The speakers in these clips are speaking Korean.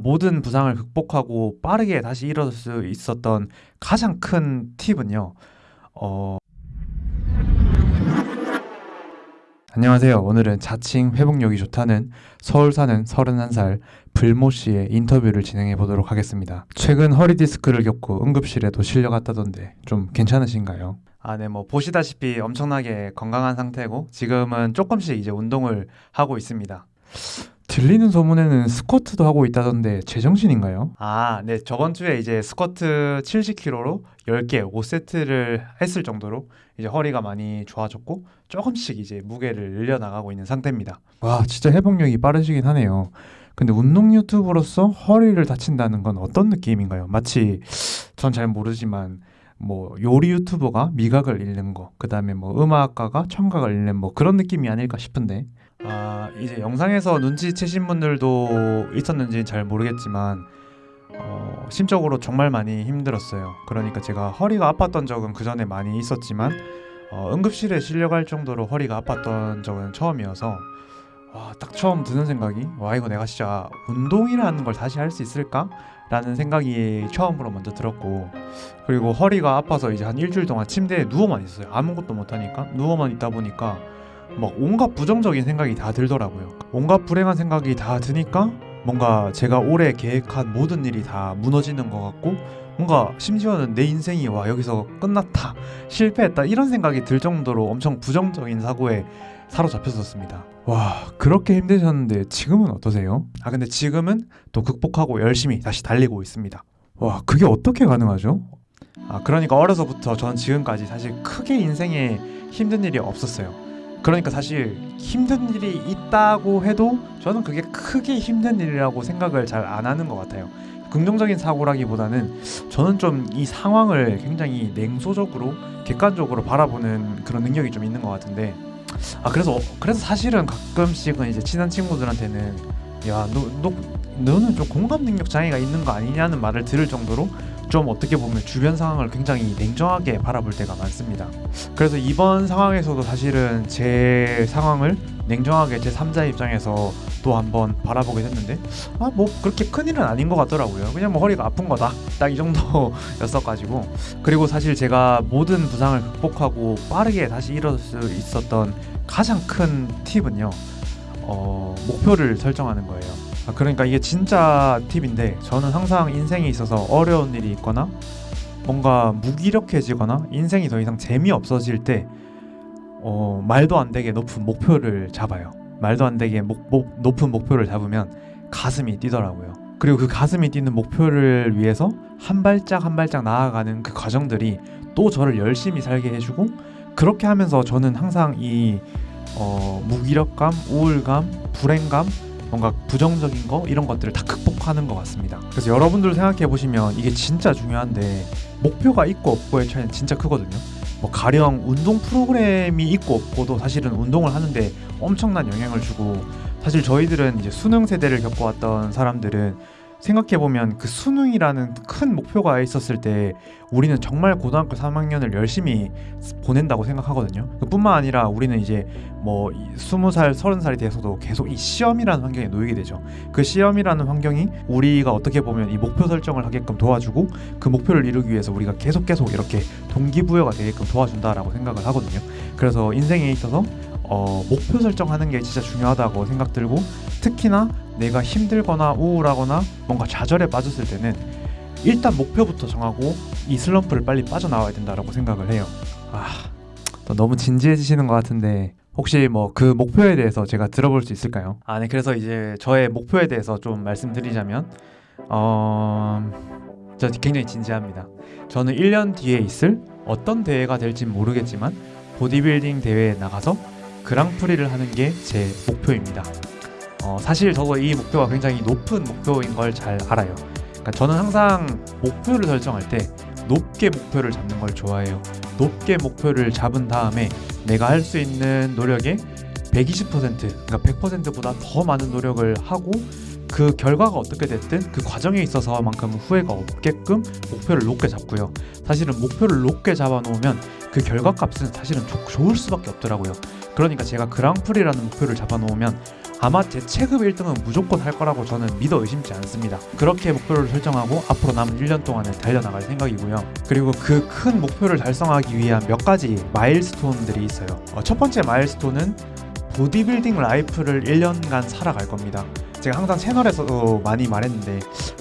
모든 부상을 극복하고 빠르게 다시 일어설 수 있었던 가장 큰 팁은요. 어... 안녕하세요. 오늘은 자칭 회복력이 좋다는 서울 사는 31살 불모 씨의 인터뷰를 진행해 보도록 하겠습니다. 최근 허리 디스크를 겪고 응급실에도 실려갔다던데 좀 괜찮으신가요? 아, 네, 뭐 보시다시피 엄청나게 건강한 상태고 지금은 조금씩 이제 운동을 하고 있습니다. 들리는 소문에는 스쿼트도 하고 있다던데 제정신인가요? 아, 네. 저번 주에 이제 스쿼트 70kg로 10개, 5세트를 했을 정도로 이제 허리가 많이 좋아졌고 조금씩 이제 무게를 늘려 나가고 있는 상태입니다. 와, 진짜 회복력이 빠르시긴 하네요. 근데 운동 유튜브로서 허리를 다친다는 건 어떤 느낌인가요? 마치 전 잘 모르지만 뭐 요리 유튜버가 미각을 잃는 거, 그 다음에 뭐 음악가가 청각을 잃는 뭐 그런 느낌이 아닐까 싶은데 아 이제 영상에서 눈치채신 분들도 있었는지 잘 모르겠지만 어, 심적으로 정말 많이 힘들었어요. 그러니까 제가 허리가 아팠던 적은 그 전에 많이 있었지만 어, 응급실에 실려갈 정도로 허리가 아팠던 적은 처음이어서 와, 딱 처음 드는 생각이 와 이거 내가 진짜 운동이라는 걸 다시 할 수 있을까? 라는 생각이 처음으로 먼저 들었고 그리고 허리가 아파서 이제 한 일주일 동안 침대에 누워만 있어요 아무것도 못하니까 누워만 있다 보니까 막 온갖 부정적인 생각이 다 들더라고요. 온갖 불행한 생각이 다 드니까 뭔가 제가 올해 계획한 모든 일이 다 무너지는 것 같고 뭔가 심지어는 내 인생이 와 여기서 끝났다 실패했다 이런 생각이 들 정도로 엄청 부정적인 사고에 사로잡혔었습니다. 와 그렇게 힘드셨는데 지금은 어떠세요? 아 근데 지금은 또 극복하고 열심히 다시 달리고 있습니다. 와 그게 어떻게 가능하죠? 아 그러니까 어려서부터 저는 지금까지 사실 크게 인생에 힘든 일이 없었어요. 그러니까 사실 힘든 일이 있다고 해도 저는 그게 크게 힘든 일이라고 생각을 잘 안 하는 것 같아요. 긍정적인 사고라기보다는 저는 좀 이 상황을 굉장히 냉소적으로 객관적으로 바라보는 그런 능력이 좀 있는 것 같은데 아 그래서 그래서 사실은 가끔씩은 이제 친한 친구들한테는 야너너 너는 좀 공감 능력 장애가 있는 거 아니냐는 말을 들을 정도로 좀 어떻게 보면 주변 상황을 굉장히 냉정하게 바라볼 때가 많습니다. 그래서 이번 상황에서도 사실은 제 상황을 냉정하게 제 3자 입장에서 또 한번 바라보게 됐는데 아 뭐 그렇게 큰 일은 아닌 것 같더라고요. 그냥 뭐 허리가 아픈 거다 딱 이 정도였어가지고 그리고 사실 제가 모든 부상을 극복하고 빠르게 다시 일어설 수 있었던 가장 큰 팁은요 어, 목표를 설정하는 거예요. 아, 그러니까 이게 진짜 팁인데 저는 항상 인생에 있어서 어려운 일이 있거나 뭔가 무기력해지거나 인생이 더 이상 재미없어질 때 어, 말도 안 되게 높은 목표를 잡아요. 말도 안 되게 목, 목, 높은 목표를 잡으면 가슴이 뛰더라고요. 그리고 그 가슴이 뛰는 목표를 위해서 한 발짝 한 발짝 나아가는 그 과정들이 또 저를 열심히 살게 해주고 그렇게 하면서 저는 항상 이 어, 무기력감, 우울감, 불행감 뭔가 부정적인 거 이런 것들을 다 극복하는 것 같습니다. 그래서 여러분들 생각해 보시면 이게 진짜 중요한데 목표가 있고 없고의 차이는 진짜 크거든요. 뭐 가령 운동 프로그램이 있고 없고도 사실은 운동을 하는데 엄청난 영향을 주고 사실 저희들은 이제 수능 세대를 겪어왔던 사람들은 생각해보면 그 수능이라는 큰 목표가 있었을 때 우리는 정말 고등학교 3학년을 열심히 보낸다고 생각하거든요. 뿐만 아니라 우리는 이제 뭐 20살, 30살이 돼서도 계속 이 시험이라는 환경에 놓이게 되죠. 그 시험이라는 환경이 우리가 어떻게 보면 이 목표 설정을 하게끔 도와주고 그 목표를 이루기 위해서 우리가 계속 계속 이렇게 동기부여가 되게끔 도와준다라고 생각을 하거든요. 그래서 인생에 있어서 어, 목표 설정하는 게 진짜 중요하다고 생각 들고 특히나 내가 힘들거나 우울하거나 뭔가 좌절에 빠졌을 때는 일단 목표부터 정하고 이 슬럼프를 빨리 빠져나와야 된다라고 생각을 해요. 아, 너무 진지해지시는 것 같은데 혹시 뭐 그 목표에 대해서 제가 들어볼 수 있을까요? 아, 네. 그래서 이제 저의 목표에 대해서 좀 말씀드리자면 어, 저 굉장히 진지합니다. 저는 1년 뒤에 있을 어떤 대회가 될진 모르겠지만 보디빌딩 대회에 나가서 그랑프리를 하는 게 제 목표입니다. 어, 사실 저도 이 목표가 굉장히 높은 목표인 걸 잘 알아요. 그러니까 저는 항상 목표를 설정할 때 높게 목표를 잡는 걸 좋아해요. 높게 목표를 잡은 다음에 내가 할 수 있는 노력의 120% 그러니까 100%보다 더 많은 노력을 하고 그 결과가 어떻게 됐든 그 과정에 있어서만큼은 후회가 없게끔 목표를 높게 잡고요. 사실은 목표를 높게 잡아놓으면 그 결과값은 사실은 좋- 좋을 수밖에 없더라고요. 그러니까 제가 그랑프리라는 목표를 잡아놓으면 아마 제 체급 1등은 무조건 할 거라고 저는 믿어 의심치 않습니다. 그렇게 목표를 설정하고 앞으로 남은 1년 동안을 달려나갈 생각이고요. 그리고 그 큰 목표를 달성하기 위한 몇 가지 milestone들이 있어요. 어, 첫 번째 milestone은 보디빌딩 life를 1년간 살아갈 겁니다. 제가 항상 채널에서도 많이 말했는데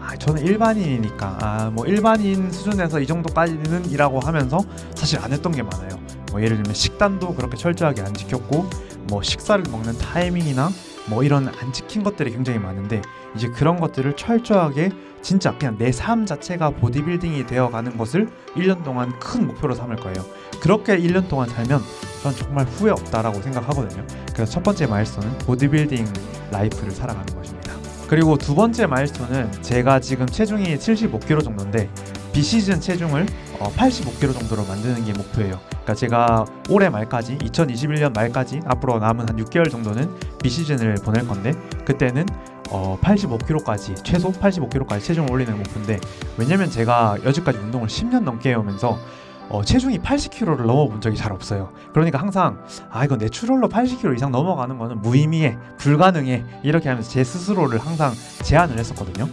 아, 저는 일반인이니까 아, 뭐 일반인 수준에서 이 정도까지는 이라고 하면서 사실 안 했던 게 많아요. 뭐 예를 들면 식단도 그렇게 철저하게 안 지켰고 뭐 식사를 먹는 타이밍이나 뭐 이런 안 지킨 것들이 굉장히 많은데 이제 그런 것들을 철저하게 진짜 그냥 내 삶 자체가 보디빌딩이 되어가는 것을 1년 동안 큰 목표로 삼을 거예요. 그렇게 1년 동안 살면 전 정말 후회 없다라고 생각하거든요. 그래서 첫 번째 milestone은 보디빌딩 life를 살아가는 것입니다. 그리고 두 번째 milestone은 제가 지금 체중이 75kg 정도인데 비시즌 체중을 어, 85kg 정도로 만드는 게 목표예요. 그러니까 제가 올해 말까지 2021년 말까지 앞으로 남은 한 6개월 정도는 비시즌을 보낼 건데 그때는 어, 85kg까지 최소 85kg까지 체중을 올리는 목표인데 왜냐면 제가 여지까지 운동을 10년 넘게 해오면서 어, 체중이 80kg를 넘어본 적이 잘 없어요. 그러니까 항상 아 이거 내추럴로 80kg 이상 넘어가는 거는 무의미해, 불가능해 이렇게 하면서 제 스스로를 항상 제한을 했었거든요.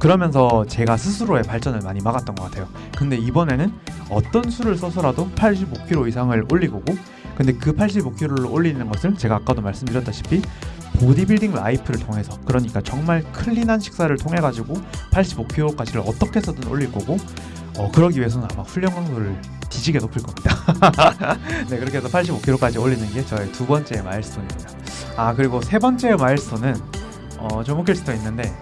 그러면서 제가 스스로의 발전을 많이 막았던 것 같아요. 근데 이번에는 어떤 수를 써서라도 85kg 이상을 올리고고 근데 그 85kg를 올리는 것을 제가 아까도 말씀드렸다시피 보디빌딩 life를 통해서 그러니까 정말 clean한 식사를 통해 가지고 85kg까지를 어떻게 해서든 올릴 거고 어, 그러기 위해서는 아마 훈련 강도를 뒤지게 높일 겁니다. 네 그렇게 해서 85kg까지 올리는 게 저의 두 번째 milestone입니다. 아 그리고 세 번째 마일스톤은 어, 좀 웃길 수도 있는데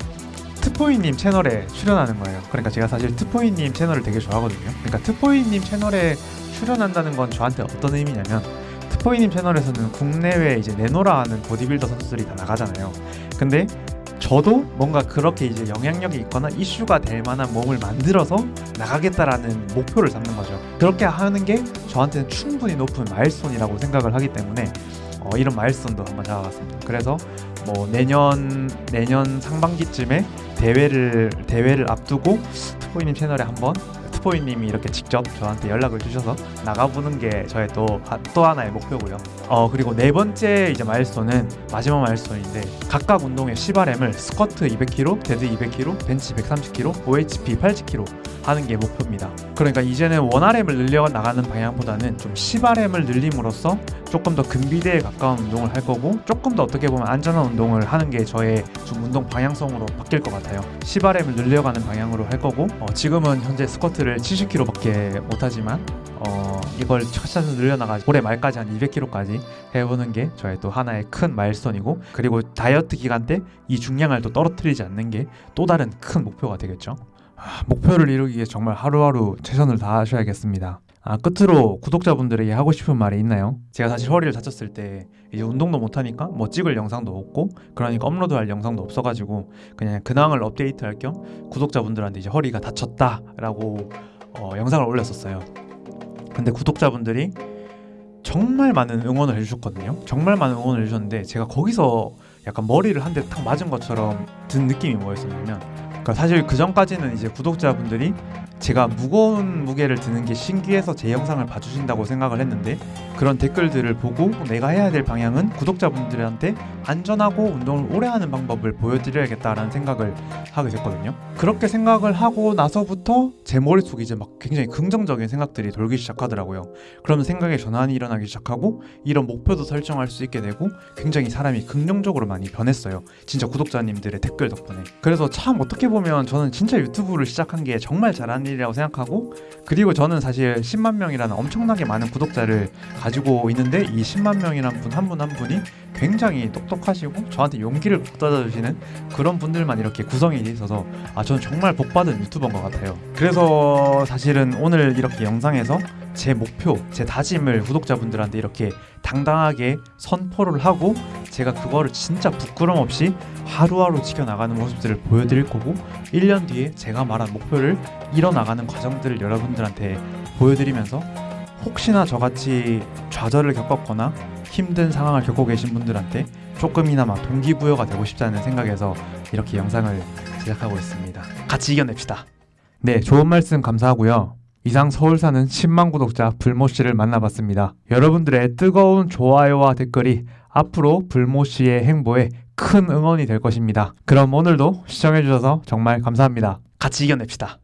트포이님 채널에 출연하는 거예요. 그러니까 제가 사실 트포이님 채널을 되게 좋아하거든요. 그러니까 트포이님 채널에 출연한다는 건 저한테 어떤 의미냐면 트포이님 채널에서는 국내외 이제 내노라 하는 보디빌더 선수들이 다 나가잖아요. 근데 저도 뭔가 그렇게 이제 영향력이 있거나 이슈가 될 만한 몸을 만들어서 나가겠다라는 목표를 잡는 거죠. 그렇게 하는 게 저한테는 충분히 높은 milestone이라고 생각을 하기 때문에 어, 이런 milestone도 한번 잡아봤습니다. 그래서 뭐 내년 내년 상반기쯤에 대회를 대회를 앞두고 트포이님 채널에 한번 트포이님이 이렇게 직접 저한테 연락을 주셔서 나가보는 게 저의 또, 하- 또 하나의 목표고요. 어 그리고 네 번째 이제 milestone은 마지막 milestone인데 각각 운동의 1RM을 스쿼트 200kg, dead 200kg, 벤치 130kg, OHP 80kg 하는 게 목표입니다. 그러니까 이제는 원RM을 늘려 나가는 방향보다는 좀 CRM을 늘림으로써 조금 더 근비대에 가까운 운동을 할 거고 조금 더 어떻게 보면 안전한 운동을 하는 게 저의 좀 운동 방향성으로 바뀔 것 같아요. CRM을 늘려가는 방향으로 할 거고 어, 지금은 현재 스쿼트를 70kg밖에 못하지만 어, 이걸 차차차 늘려나가 올해 말까지 한 200kg까지 해보는 게 저의 또 하나의 큰 마일스톤이고 그리고 다이어트 기간 때 이 중량을 또 떨어뜨리지 않는 게 또 다른 큰 목표가 되겠죠. 아, 목표를 이루기 위해 정말 하루하루 최선을 다하셔야겠습니다. 아, 끝으로 구독자분들에게 하고 싶은 말이 있나요? 제가 사실 허리를 다쳤을 때 이제 운동도 못하니까 뭐 찍을 영상도 없고 그러니까 업로드할 영상도 없어가지고 그냥 근황을 업데이트할 겸 구독자분들한테 이제 허리가 다쳤다 라고 어, 영상을 올렸었어요. 근데 구독자분들이 정말 많은 응원을 해주셨거든요. 정말 많은 응원을 해주셨는데 제가 거기서 약간 머리를 한 대 탁 맞은 것처럼 든 느낌이 뭐였었냐면 그러니까 사실 그 전까지는 이제 구독자분들이 제가 무거운 무게를 드는 게 신기해서 제 영상을 봐주신다고 생각을 했는데 그런 댓글들을 보고 내가 해야 될 방향은 구독자분들한테 안전하고 운동을 오래 하는 방법을 보여드려야겠다라는 생각을 하게 됐거든요. 그렇게 생각을 하고 나서부터 제 머릿속에 이제 막 굉장히 긍정적인 생각들이 돌기 시작하더라고요. 그러면 생각의 전환이 일어나기 시작하고 이런 목표도 설정할 수 있게 되고 굉장히 사람이 긍정적으로 많이 변했어요. 진짜 구독자님들의 댓글 덕분에. 그래서 참 어떻게 보면 저는 진짜 유튜브를 시작한 게 정말 잘한 일이라고 생각하고 그리고 저는 사실 10만 명이라는 엄청나게 많은 구독자를 가지고 있는데 이 10만 명이라는 분한 분 한 분이 굉장히 똑똑하시고 저한테 용기를 북돋아 주시는 그런 분들만 이렇게 구성이 돼 있어서 아 저는 정말 복받은 유튜버인 것 같아요. 그래서 사실은 오늘 이렇게 영상에서 제 목표, 제 다짐을 구독자분들한테 이렇게 당당하게 선포를 하고 제가 그거를 진짜 부끄럼 없이 하루하루 지켜나가는 모습들을 보여드릴 거고 1년 뒤에 제가 말한 목표를 이뤄나가는 과정들을 여러분들한테 보여드리면서 혹시나 저같이 좌절을 겪었거나 힘든 상황을 겪고 계신 분들한테 조금이나마 동기부여가 되고 싶다는 생각에서 이렇게 영상을 제작하고 있습니다. 같이 이겨냅시다. 네, 좋은 말씀 감사하고요. 이상 서울 사는 10만 구독자 불모 씨를 만나봤습니다. 여러분들의 뜨거운 좋아요와 댓글이 앞으로 불모 씨의 행보에 큰 응원이 될 것입니다. 그럼 오늘도 시청해주셔서 정말 감사합니다. 같이 이겨냅시다.